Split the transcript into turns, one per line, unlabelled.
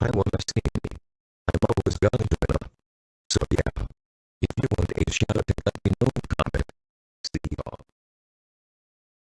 I wanna see me. I'm always going to enough. So yeah, if you want a shot